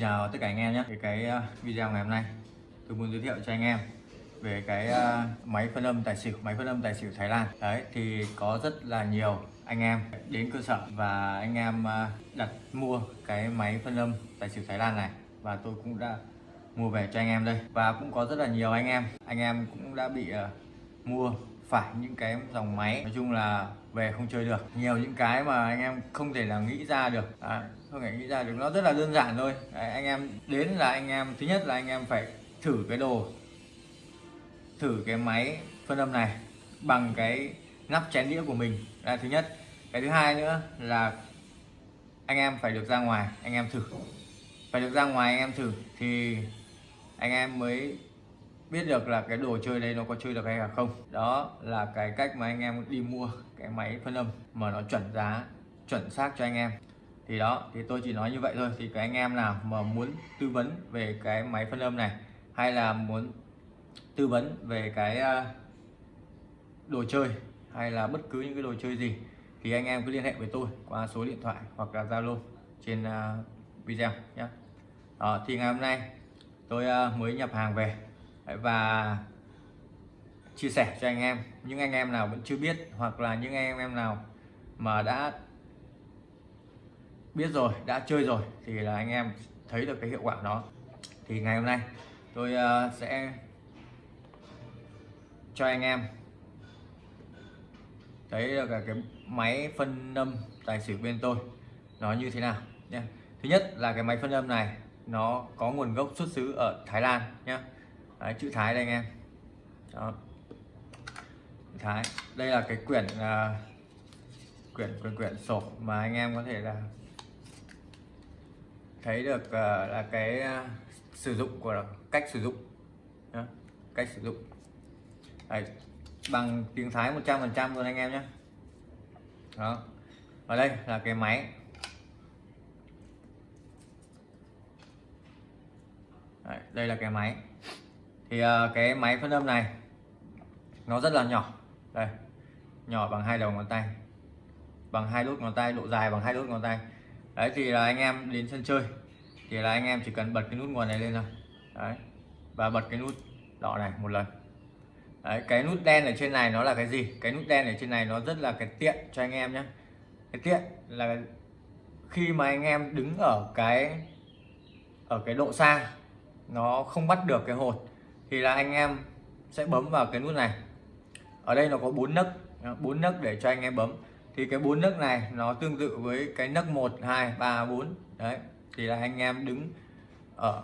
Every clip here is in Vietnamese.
Chào tất cả anh em nhé. Thì cái ờ, video ngày hôm nay, tôi muốn giới thiệu cho anh em về cái ờ, máy phân âm tài xỉu, máy phân âm tài xỉu Thái Lan. Đấy, thì có rất là nhiều anh em đến cơ sở và anh em ờ, đặt mua cái máy phân âm tài xỉu Thái Lan này và tôi cũng đã mua về cho anh em đây. Và cũng có rất là nhiều anh em. Anh em cũng đã bị mua phải những cái dòng máy. Nói chung là về không chơi được. Nhiều những cái mà anh em không thể là nghĩ ra được. À, không thể nghĩ ra được. Nó rất là đơn giản thôi. À, anh em đến là anh em thứ nhất là anh em phải thử cái đồ thử cái máy phân âm này bằng cái nắp chén đĩa của mình. Là thứ nhất. Cái thứ hai nữa là anh em phải được ra ngoài anh em thử. Phải được ra ngoài anh em thử thì anh em mới biết được là cái đồ chơi đây nó có chơi được hay là không. Đó là cái cách mà anh em đi mua cái máy phân âm mà nó chuẩn giá chuẩn xác cho anh em. Thì đó thì tôi chỉ nói như vậy thôi. Thì cái anh em nào mà muốn tư vấn về cái máy phân âm này hay là muốn tư vấn về cái ờ, đồ chơi hay là bất cứ những cái đồ chơi gì thì anh em cứ liên hệ với tôi qua số điện thoại hoặc là Zalo trên ờ, video nhé đó, ờ, thì ngày hôm nay tôi mới nhập hàng về và chia sẻ cho anh em. Những anh em nào vẫn chưa biết hoặc là những anh em nào mà đã biết rồi, đã chơi rồi thì là anh em thấy được cái hiệu quả đó. Thì ngày hôm nay tôi ờ, sẽ cho anh em thấy được cái máy phân âm tài xỉu bên tôi nó như thế nào nhé thứ nhất là cái máy phân âm này nó có nguồn gốc xuất xứ ở Thái Lan nhé Đấy, chữ Thái đây anh em đó. Thái đây là cái quyển uh, quyển quyển quyển sổ mà anh em có thể là thấy được uh, là cái uh, sử dụng của cách sử dụng Đó. cách sử dụng Đấy. bằng tiếng Thái 100% luôn anh em nhé đó và đây là cái máy Đấy, đây là cái máy thì ờ, cái máy phân âm này, nó rất là nhỏ. Đây, nhỏ bằng hai đầu ngón tay, bằng hai đốt ngón tay, độ dài bằng hai đốt ngón tay. Đấy, thì là anh em đến sân chơi, thì là anh em chỉ cần bật cái nút nguồn này lên thôi. Đấy, và bật cái nút đỏ này một lần. Đấy, cái nút đen ở trên này nó là cái gì? Cái nút đen ở trên này nó rất là cái tiện cho anh em nhé cái tiện là khi mà anh em đứng ở cái ở cái độ xa, nó không bắt được cái hột thì là anh em sẽ bấm vào cái nút này. Ở đây nó có bốn nấc bốn nấc để cho anh em bấm. Thì cái bốn nấc này nó tương tự với cái nấc 1 2 3 4 đấy thì là anh em đứng ở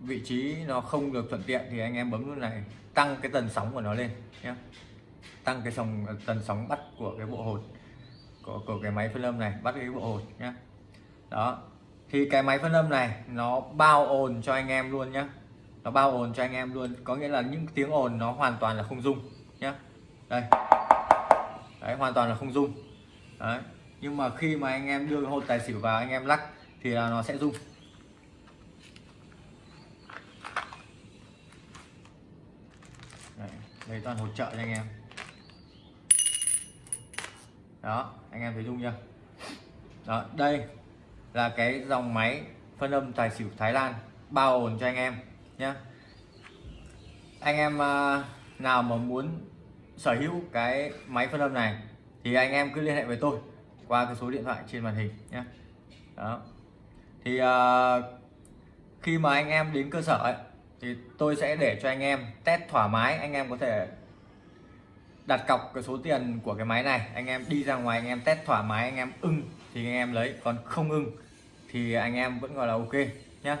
vị trí nó không được thuận tiện thì anh em bấm nút này tăng cái tần sóng của nó lên nhé tăng cái sóng tần sóng bắt của cái bộ hột của, của cái máy phân âm này bắt cái bộ hột nhé đó thì cái máy phân âm này nó bao ồn cho anh em luôn nhé nó bao ồn cho anh em luôn. Có nghĩa là những tiếng ồn nó hoàn toàn là không dung nhé đây. Đấy hoàn toàn là không dung đấy. Nhưng mà khi mà anh em đưa hột tài xỉu vào anh em lắc thì là nó sẽ rung. Đây, đây toàn hỗ trợ cho anh em. Đó anh em thấy rung chưa? Đó đây là cái dòng máy phân âm tài xỉu Thái Lan bao ồn cho anh em nhá. Anh em ờ, nào mà muốn sở hữu cái máy phân âm này thì anh em cứ liên hệ với tôi qua cái số điện thoại trên màn hình nhé đó. Thì uh, khi mà anh em đến cơ sở ấy, thì tôi sẽ để cho anh em test thoải mái anh em có thể đặt cọc cái số tiền của cái máy này anh em đi ra ngoài anh em test thoải mái anh em ưng thì anh em lấy còn không ưng thì anh em vẫn gọi là ok nhé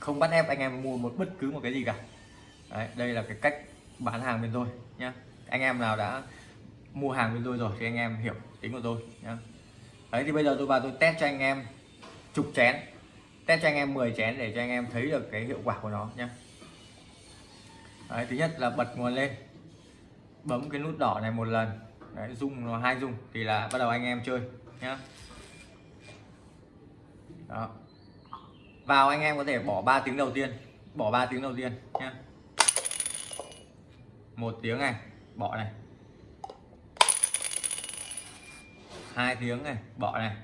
không bắt ép anh em mua một bất cứ một cái gì cả. Đấy, đây là cái cách bán hàng bên tôi nhá. Anh em nào đã mua hàng bên tôi rồi thì anh em hiểu tính của tôi nhá. Đấy thì bây giờ tôi vào tôi test cho anh em chục chén. Test cho anh em 10 chén để cho anh em thấy được cái hiệu quả của nó nhá. Đấy, thứ nhất là bật nguồn lên. Bấm cái nút đỏ này một lần. Đấy, rung nó hai rung thì là bắt đầu anh em chơi nhá. Đó vào anh em có thể bỏ 3 tiếng đầu tiên. Bỏ 3 tiếng đầu tiên nhé một tiếng này, bỏ này. Hai tiếng này, bỏ này.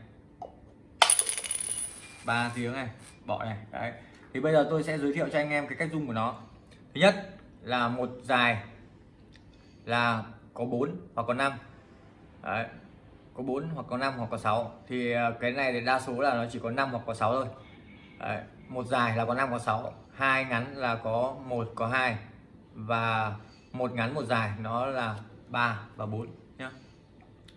Ba tiếng này, bỏ này. Đấy. Thì bây giờ tôi sẽ giới thiệu cho anh em cái cách dùng của nó. Thứ nhất là một dài là có 4 hoặc có 5 đấy. Có 4 hoặc có 5 hoặc có 6 thì à, cái này thì đa số là nó chỉ có 5 hoặc có 6 thôi đấy. một dài là có 5 có 6 hai ngắn là có một, có hai. Và một ngắn, một dài nó là 3 và 4 nhá.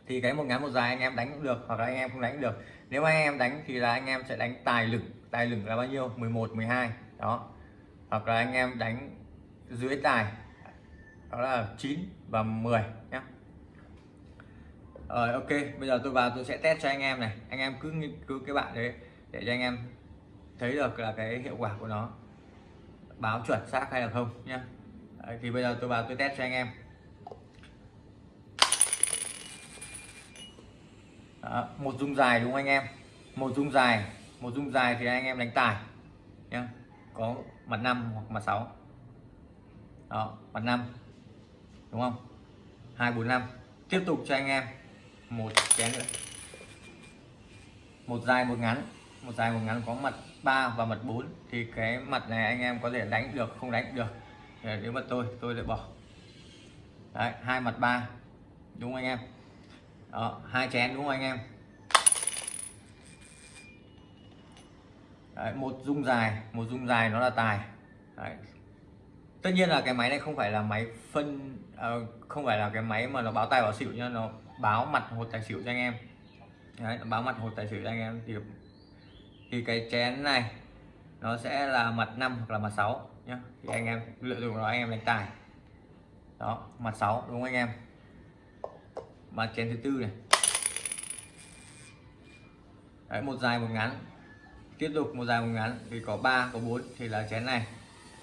Thì cái một ngắn, một dài anh em đánh cũng được hoặc là anh em không đánh cũng được. Nếu anh em đánh thì là anh em sẽ đánh tài lửng. Tài lửng là bao nhiêu? 11 12 đó. Hoặc là anh em đánh dưới tài, đó là 9 và 10 nhé rồi, ok. Bây giờ tôi vào, tôi sẽ test cho anh em này. Anh em cứ cứ cái bạn đấy để cho anh em thấy được là cái hiệu quả của nó báo chuẩn xác hay là không nhé thì bây giờ tôi vào tôi test cho anh em. Đó, một dung dài đúng không anh em? Một dung dài một dung dài thì anh em đánh tài nhé có mặt 5 hoặc mặt 6 đó mặt 5 đúng không? 245 tiếp tục cho anh em một chén nữa. Một dài một ngắn một dài một ngắn có mặt 3 và mặt 4 thì cái mặt này anh em có thể đánh được không đánh được. Nếu mà tôi tôi lại bỏ. Đấy hai mặt ba đúng không anh em? Đó hai chén đúng không anh em? Đấy, một dung dài một dung dài nó là tài. Đấy. tất nhiên là cái máy này không phải là máy phân uh, không phải là cái máy mà nó báo tài báo xỉu nhưng nó báo mặt hột tài xỉu cho anh em. Đấy, nó báo mặt hột tài xỉu cho anh em thì thì cái chén này nó sẽ là mặt 5 hoặc là mặt 6 nhá. Thì anh em lựa dụng nó anh em đánh tài. Đó mặt 6 đúng không anh em? Mặt chén thứ tư này. Đấy, một dài một ngắn. Tiếp tục một dài một ngắn thì có 3 có 4 thì là chén này.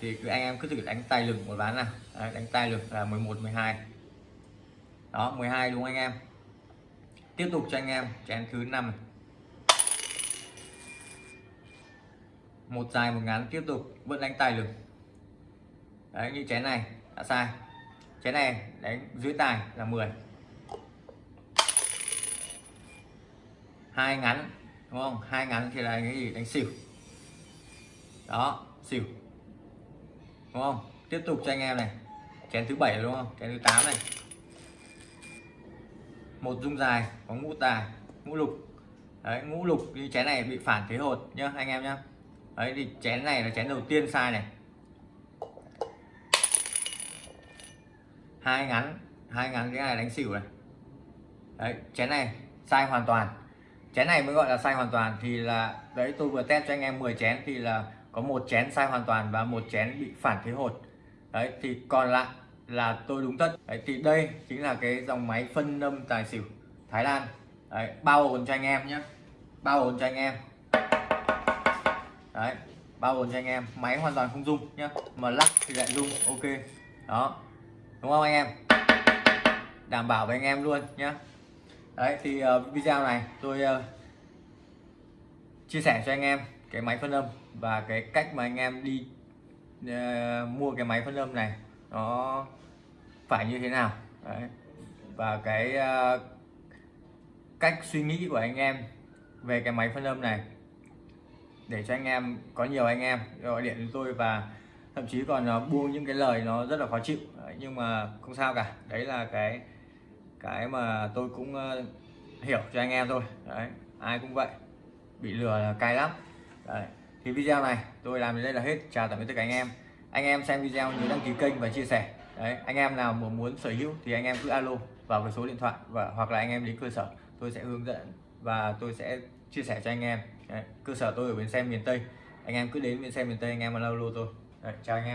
Thì cứ anh em cứ thử đánh tay lửng một ván nào. Đấy, đánh tay lửng là 11 12 đó 12 đúng không anh em? Tiếp tục cho anh em chén thứ năm một dài, một ngắn, tiếp tục, vẫn đánh tài lực. Đấy, như chén này, đã sai. Chén này, đánh dưới tài là 10 hai ngắn, đúng không? Hai ngắn thì là cái gì? Đánh xỉu. Đó, xỉu. Đúng không? Tiếp tục cho anh em này. Chén thứ bảy, đúng không? Chén thứ 8 này. Một dung dài, có ngũ tài, ngũ lục. Đấy, ngũ lục như chén này bị phản thế hột nhá, anh em nhá đấy, thì chén này là chén đầu tiên sai này. Hai ngắn hai ngắn cái này đánh xỉu này. Đấy, chén này sai hoàn toàn. Chén này mới gọi là sai hoàn toàn thì là, đấy, tôi vừa test cho anh em 10 chén thì là có một chén sai hoàn toàn và một chén bị phản thế hột. Đấy, thì còn lại là tôi đúng tất đấy, thì đây chính là cái dòng máy phân âm tài xỉu Thái Lan. Đấy, bao ổn cho anh em nhé. Bao ổn cho anh em đấy bao gồm cho anh em máy hoàn toàn không rung nhá. Mà lắc thì lại rung ok. Đó đúng không anh em? Đảm bảo với anh em luôn nhá. Đấy thì uh, video này tôi uh, chia sẻ cho anh em cái máy phân âm và cái cách mà anh em đi uh, mua cái máy phân âm này nó phải như thế nào. Đấy. và cái uh, cách suy nghĩ của anh em về cái máy phân âm này để cho anh em có nhiều anh em gọi điện đến tôi và thậm chí còn à, buông những cái lời nó rất là khó chịu. Đấy, nhưng mà không sao cả. Đấy là cái cái mà tôi cũng à, hiểu cho anh em thôi. Đấy ai cũng vậy. Bị lừa là cay lắm. Đấy. thì video này tôi làm đến đây là hết. Chào tạm biệt tất cả anh em. Anh em xem video nhớ đăng ký kênh và chia sẻ. Đấy anh em nào mà muốn sở hữu thì anh em cứ alo vào cái số điện thoại và hoặc là anh em đến cơ sở. Tôi sẽ hướng dẫn và tôi sẽ chia sẻ cho anh em đấy. cơ sở tôi ở bến xe miền tây anh em cứ đến bến xe miền tây anh em mà lâu lô tôi đấy, chào anh em